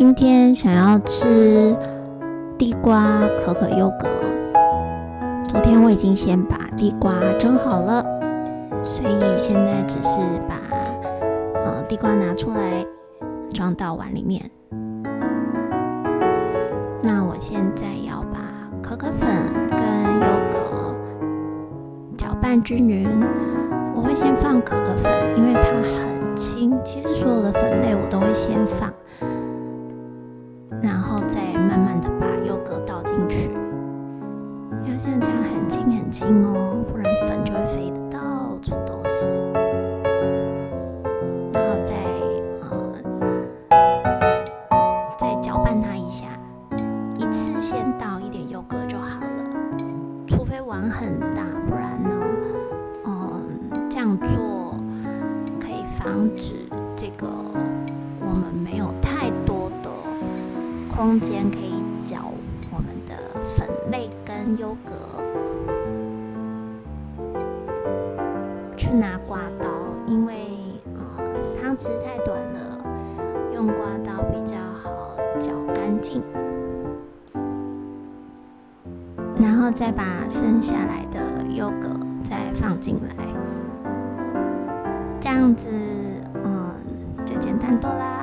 今天想要吃地瓜可可优格。昨天我已经先把地瓜蒸好了，所以现在只是把呃地瓜拿出来装到碗里面。那我现在要把可可粉跟优格搅拌均匀。我会先放可可粉，因为它很轻。其实所有的粉类我都会先放。把优格倒进去，要像这样很轻很轻哦，不然粉就会飞的到处都是。然后再呃再搅拌它一下，一次先倒一点优格就好了，除非碗很大，不然呢，嗯，这样做可以防止这个我们没有太多的。空间可以搅我们的粉类跟优格，去拿刮刀，因为呃汤匙太短了，用刮刀比较好搅干净。然后再把剩下来的优格再放进来，这样子嗯就简单多啦。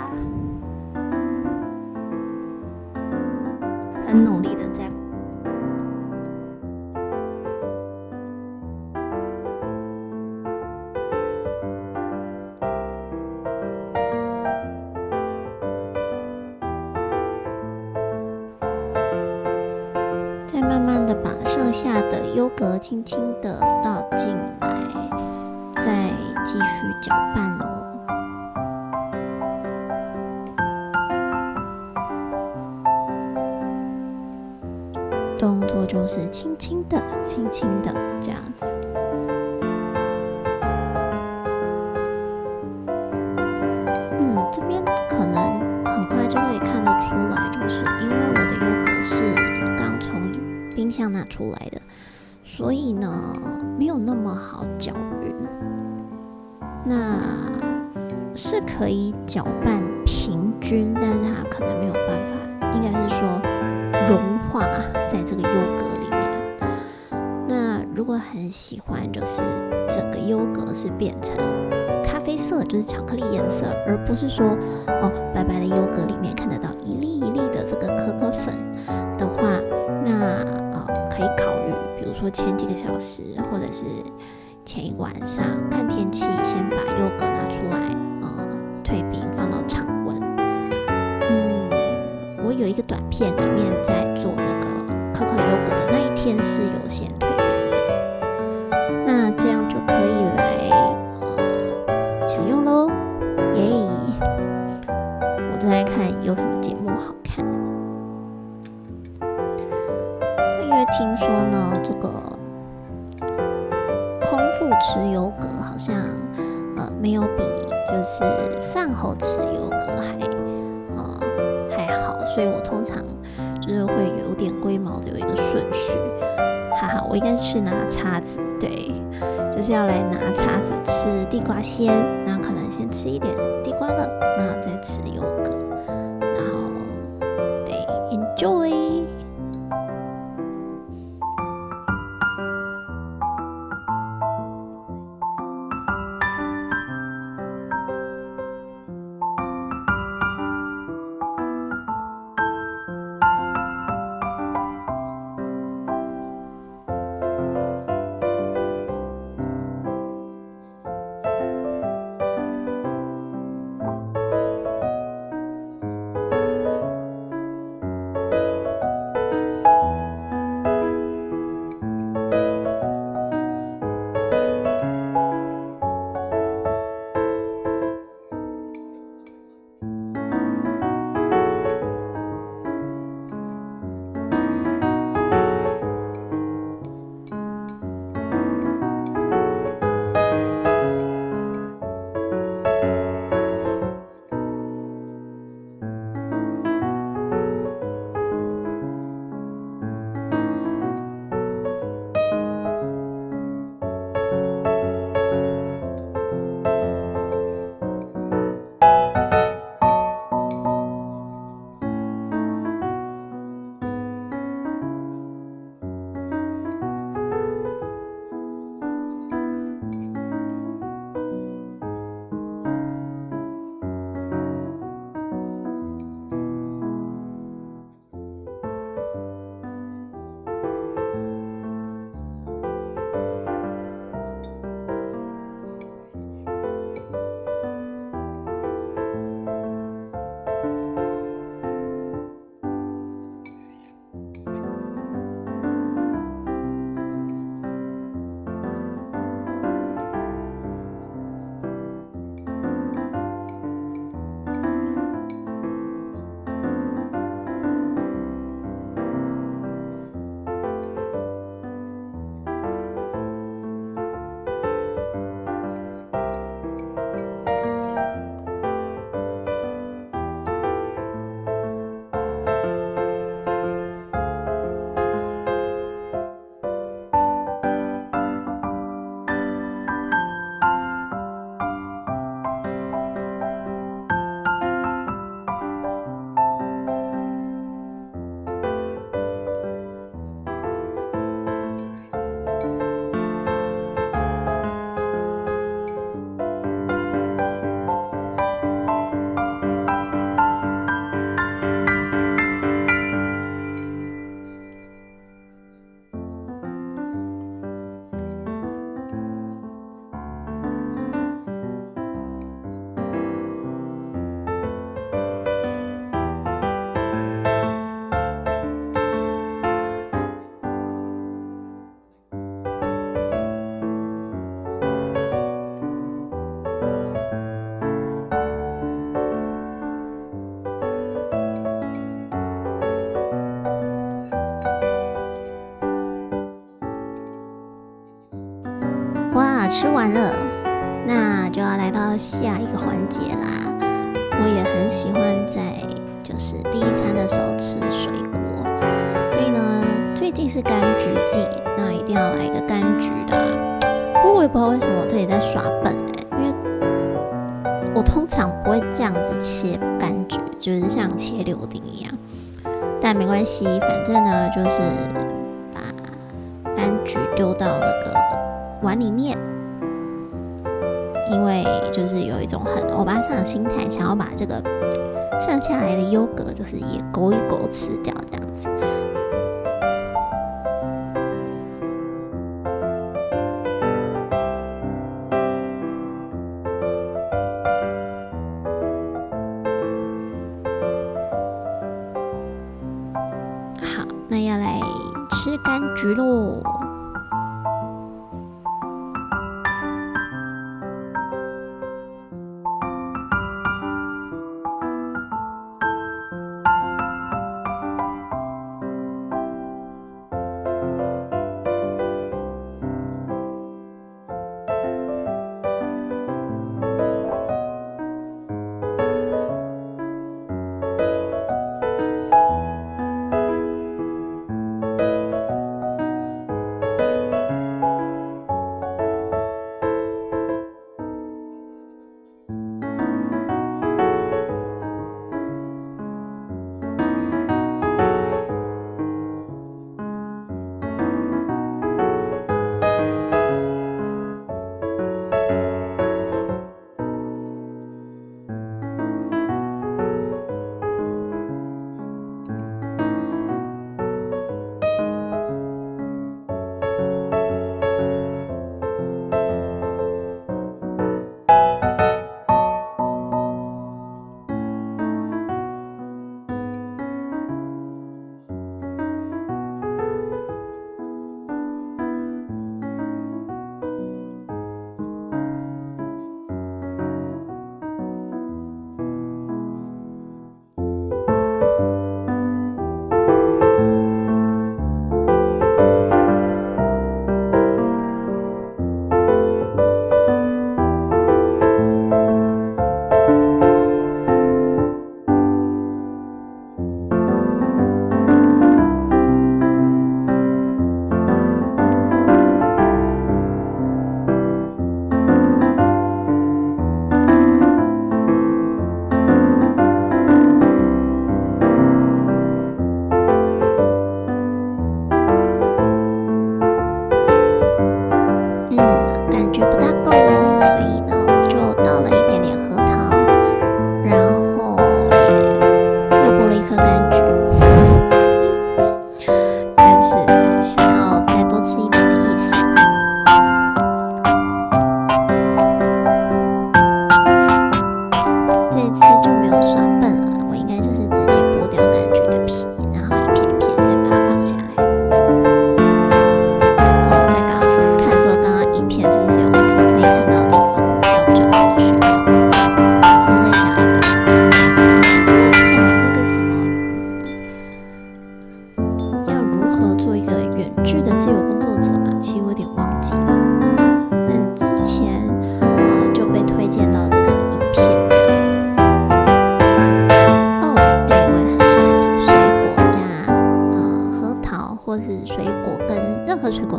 格轻轻的倒进来，再继续搅拌哦。动作就是轻轻的、轻轻的这样子。嗯，这边可能很快就会看得出来，就是因为我的优格是刚从冰箱拿出来的，所以呢没有那么好搅匀。那是可以搅拌平均，但是它可能没有办法，应该是说。融化在这个优格里面。那如果很喜欢，就是整个优格是变成咖啡色，就是巧克力颜色，而不是说哦白白的优格里面看得到一说前几个小时或者是前一晚上看天气，先把优格拿出来，听说呢，这个空腹吃优格好像呃没有比就是饭后吃优格还呃还好，所以我通常。就是会有点龟毛的，有一个顺序，哈哈，我应该是拿叉子，对，就是要来拿叉子吃地瓜先，那可能先吃一点地瓜了，然后再吃优吃完了，那就要来到下一个环节啦。我也很喜欢在就是第一餐的时候吃水果，所以呢，最近是柑橘季，那一定要来一个柑橘的。不过我也不知道为什么我这里在耍笨哎，因为我通常不会这样子切柑橘，就是像切柳丁一样。但没关系，反正呢就是把柑橘丢到那个碗里面。因为就是有一种很欧巴桑的心态，想要把这个剩下来的优格，就是也勾一勾吃掉，这样子。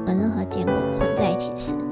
跟任何坚果混在一起吃。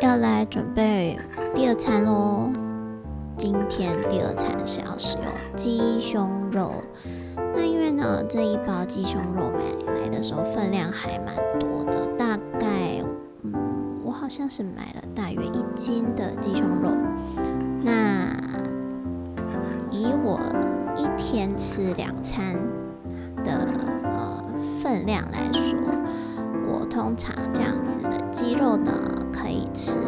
要来准备第二餐喽。今天第二餐是要使用鸡胸肉。那因为呢，这一包鸡胸肉买来的时候分量还蛮多的，大概嗯，我好像是买了大约一斤的鸡胸肉。那以我一天吃两餐的呃分量来说，通常这样子的鸡肉呢，可以吃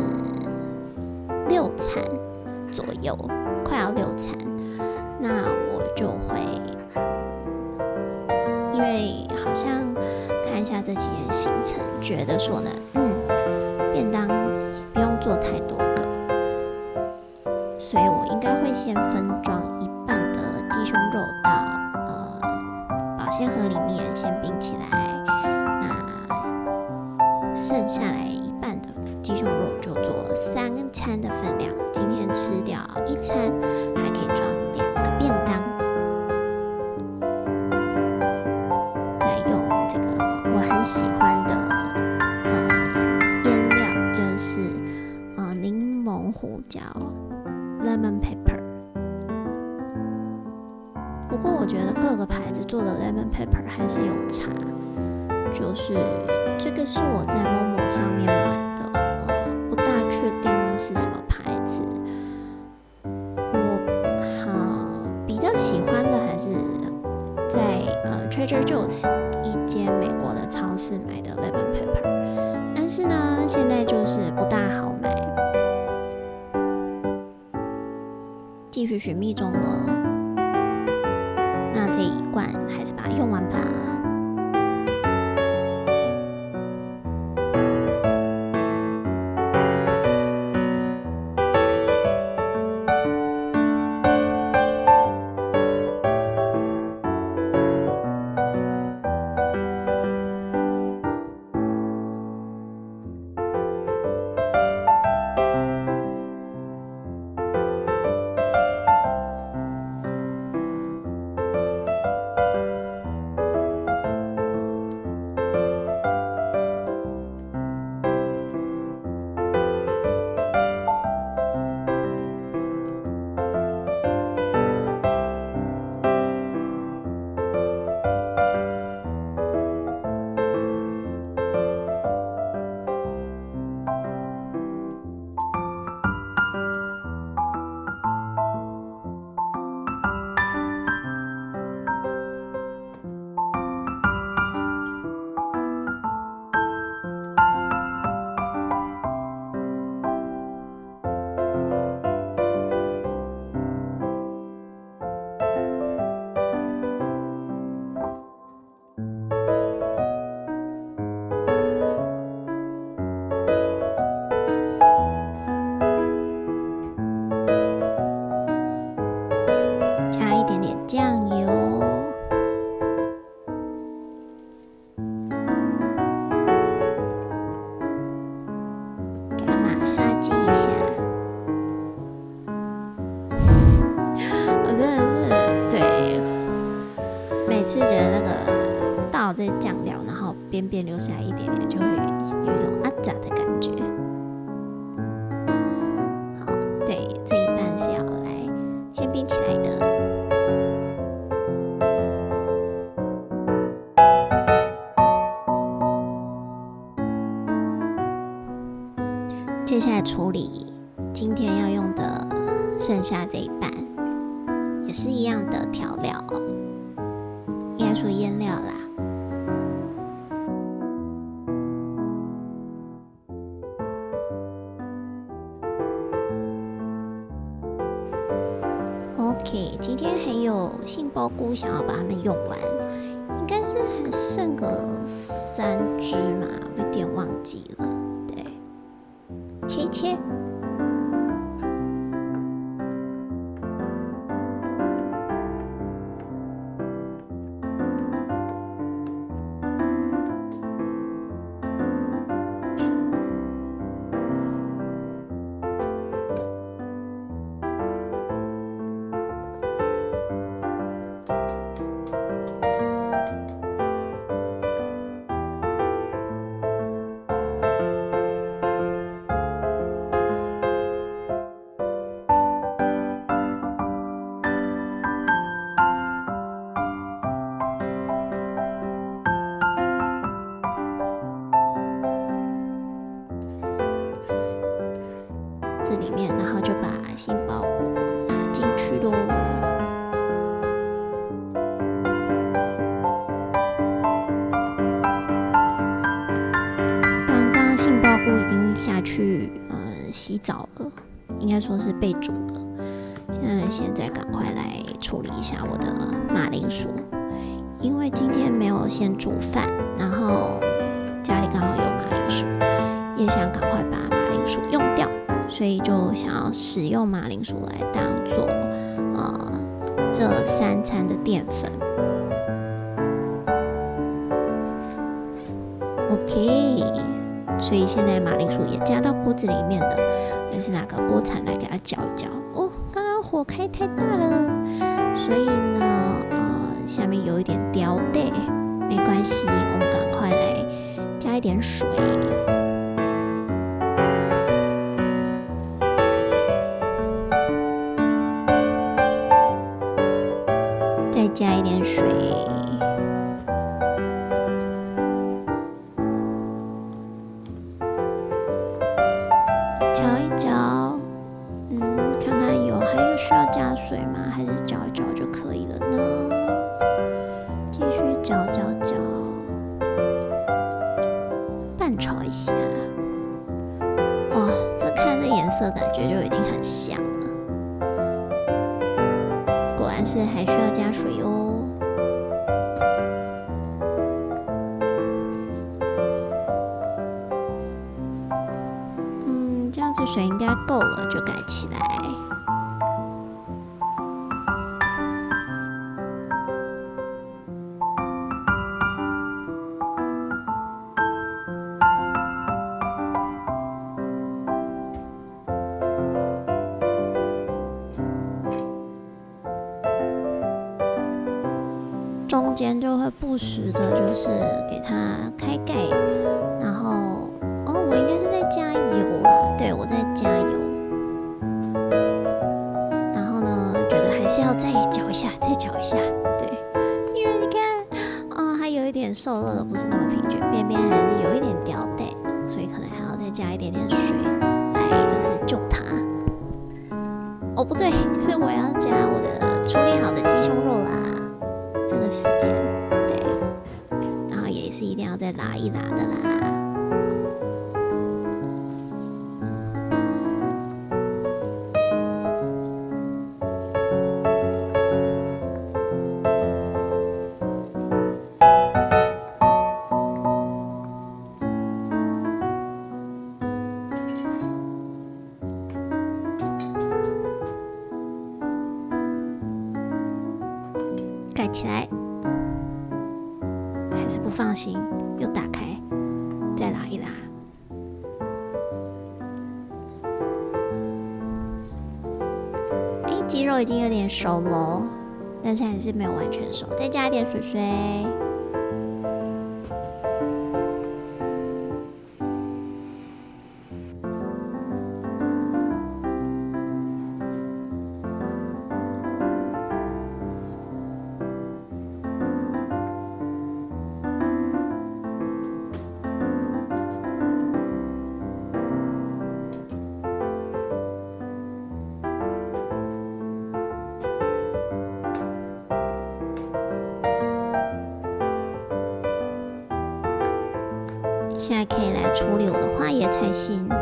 六餐左右，快要六餐。那我就会，因为好像看一下这几天行程，觉得说呢，喜欢的呃腌料，就是呃柠檬胡椒 （lemon pepper）。不过我觉得各个牌子做的 lemon pepper 还是有差，就是这个是我在某某上面买的，呃，不大确定是什么牌子。我好比较喜欢的还是在呃 Trader Joe's 一间美国的超是买的 lemon pepper，但是呢，现在就是不大好买，继续寻觅中了。一点点，切切。说是被煮了。现在现在赶快来处理一下我的马铃薯，因为今天没有先煮饭，然后家里刚好有马铃薯，也想赶快把马铃薯用掉，所以就想要使用马铃薯来当做呃这三餐的淀粉。OK，所以现在马铃薯也加到锅子里面了，但是拿个锅铲来给它搅一搅。哦，刚刚火开太大了，所以呢，呃，下面有一点掉带，没关系，我们赶快来加一点水，拌炒一下。哇，这看这颜色，感觉就已经很香了。果然是还需要加水哦。他然后再拉一拉的啦。熟了，但是还是没有完全熟，再加一点水水。有的话也才行。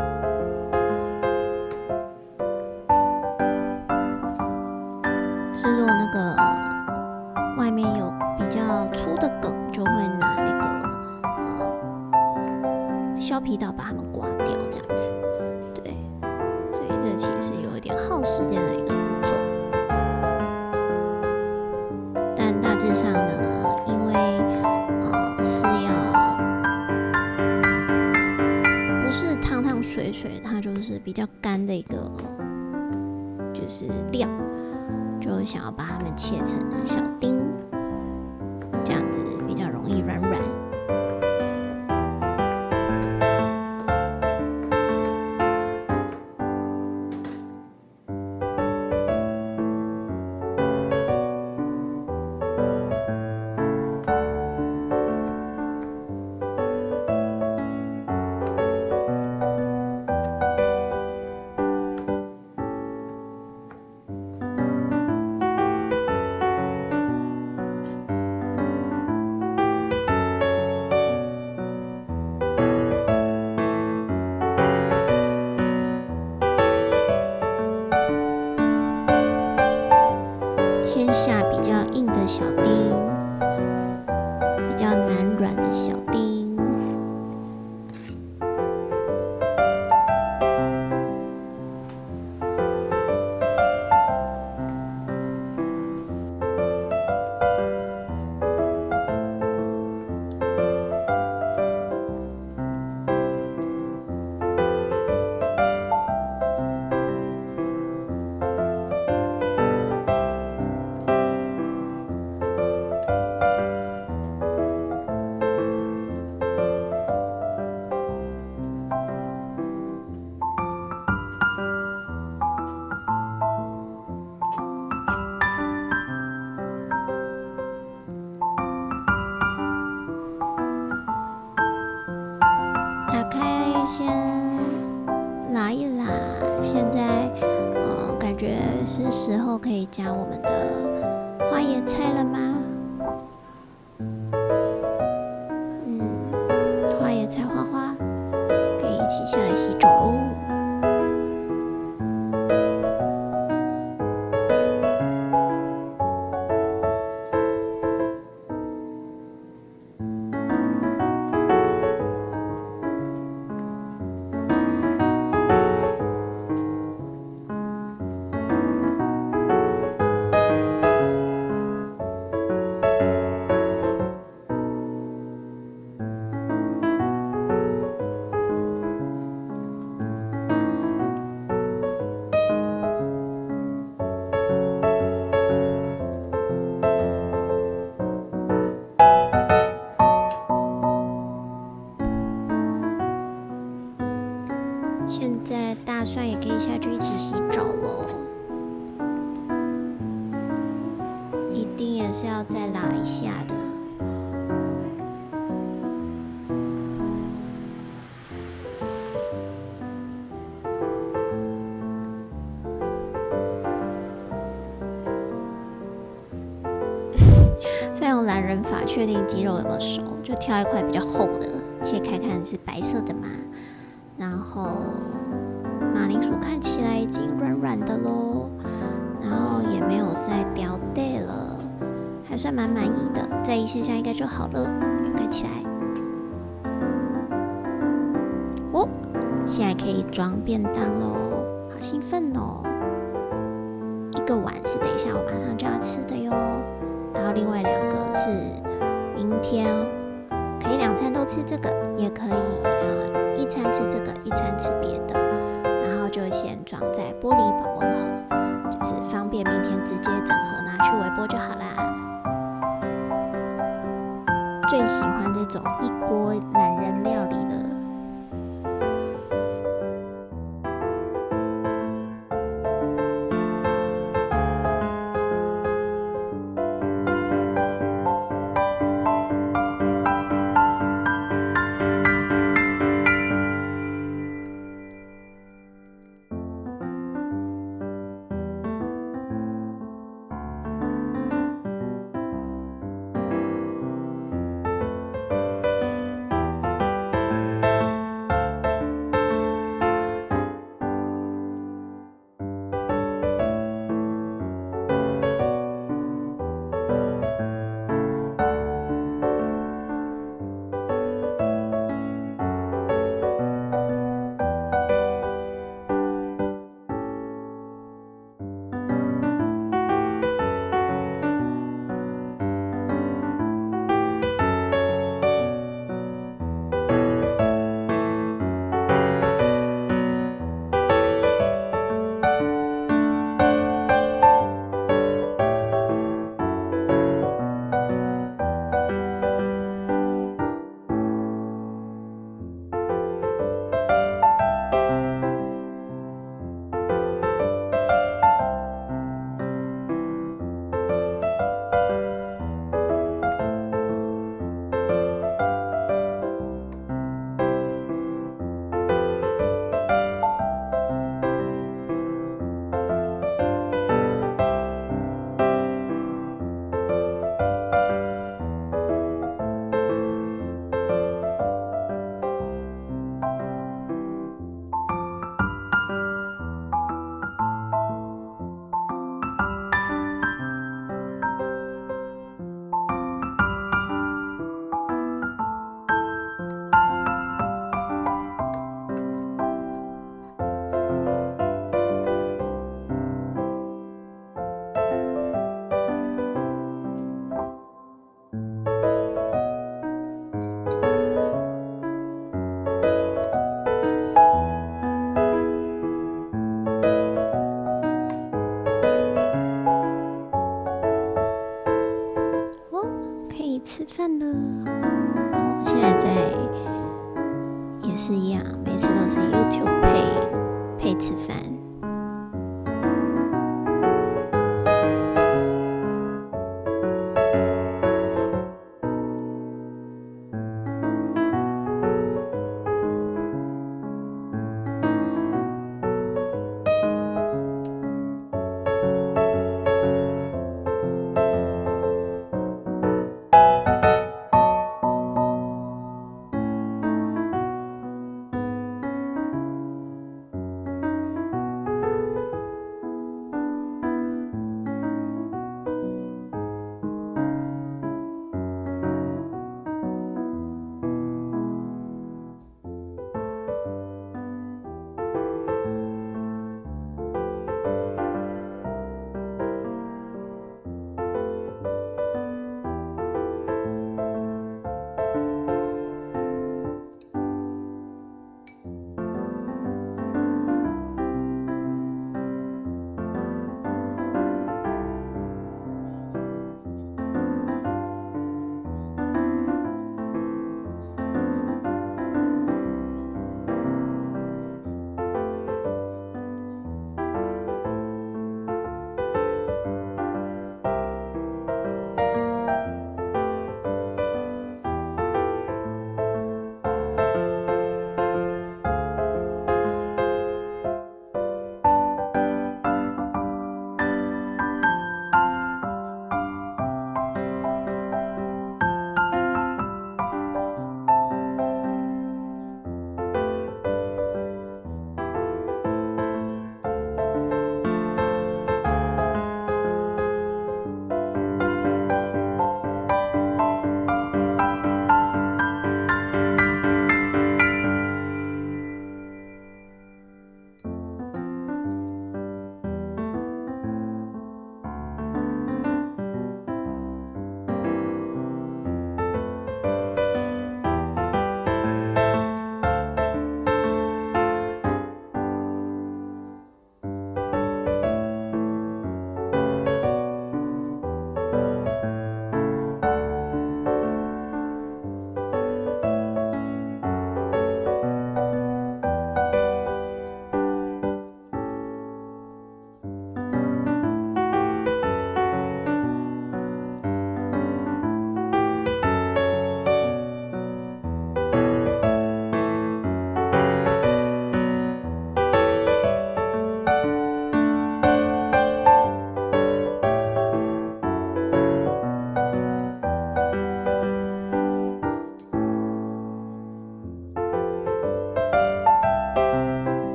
是料，就想要把它们切成小肉有没有熟，就挑一块比较厚的切开，看是白色的嘛？然后马铃薯看起来已经软软的喽，然后也没有再掉带了，还算蛮满意的。再一下下应该就好了，盖起来。哦，现在可以装便当喽，好兴奋哦！两餐都吃这个，也可以呃一餐吃这个，一餐吃别的。然后就先装在玻璃保温盒，就是方便明天直接整盒拿去微波就好啦。最喜欢这种一锅懒人料理了。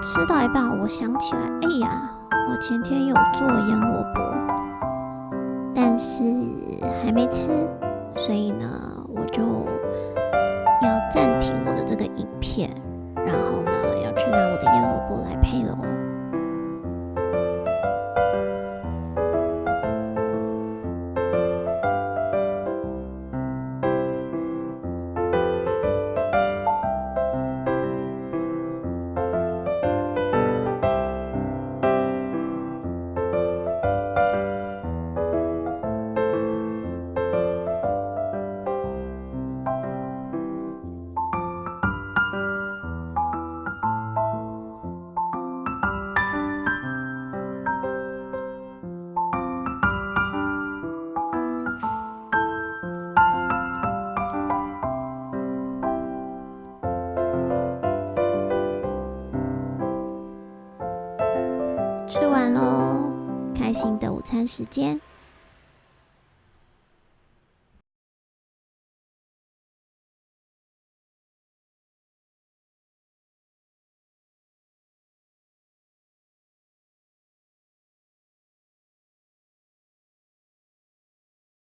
吃到一半，我想起来，哎呀，我前天有做腌萝卜，但是还没吃，所以呢，我就要暂停我的这个影片，然后呢，要去拿我的腌萝卜来配了哦。时间。